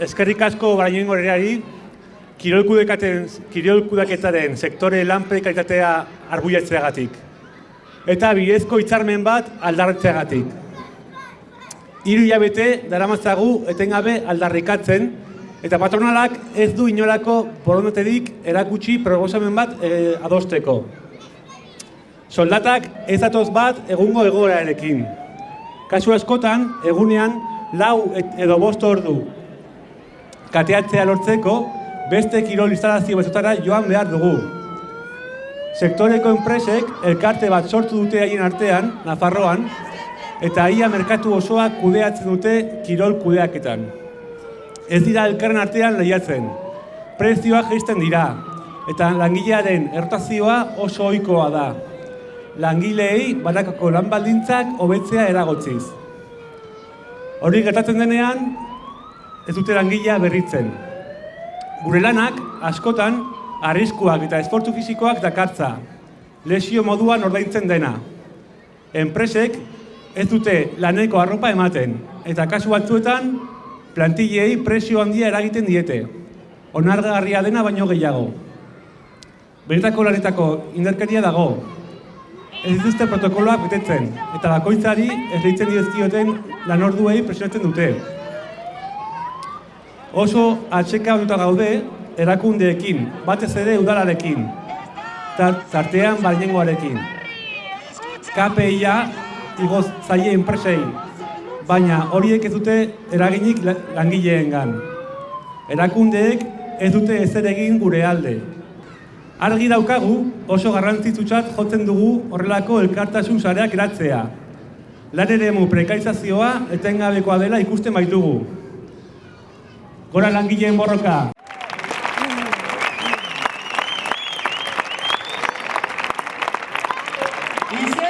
eskerrik asko barainoen gorerari, kirolkudaketaren sektore lan prekaritatea arguiatzeagatik. Eta bidezko hitzarmen bat aldarretzeagatik. Hiru hilabete daramatzagu etengabe aldarrikatzen, eta patronalak ez du inolako borondaterik erakutsi proposamen bat eh, adosteko. Soldatak ez datoz bat egungo egoerarekin. Kasu askotan, egunean, lau edo bost ordu kateatzea lortzeko, beste kirol instalazio batzutara joan behar dugu. Sektoreko enpresek elkarte bat sortu dute haien artean, Nafarroan, eta ia merkatu osoa kudeatzen dute kirol kudeaketan. Ez dira elkarren artean lehiatzen. Prezioak jaisten dira, eta langilearen errotazioa oso ohikoa da. Langileei banakako lan baldintzak hobetzea eragotziz. Hori gertatzen denean, ez dute langilea berritzen. Gure lanak, askotan, arriskuak eta esportu fisikoak dakartza. Lesio moduan ordaintzen dena. Enpresek ez dute laneko arropa ematen, eta kasu batzuetan, plantillei presio handia eragiten diete. Onargarria dena baino gehiago. Benetako lanetako indarkeria dago. Ez dituzte protokoloak betetzen, eta bakoitzari ez deitzen dizkioten lanorduei presionatzen dute. Oso atxeka batuta gaude erakundeekin, batez ere udalarekin, tar- tartean bainengoarekin. KPIa igoz zaie enpresei, baina horiek ez dute eraginik la- langileengan. Erakundeek ez dute ezer egin gure alde. Argi daukagu oso garrantzitsutzat jotzen dugu horrelako elkartasun sareak eratzea. Lan eremu prekarizazioa etengabekoa dela ikusten baitugu. Gora langileen borroka! ¡Y si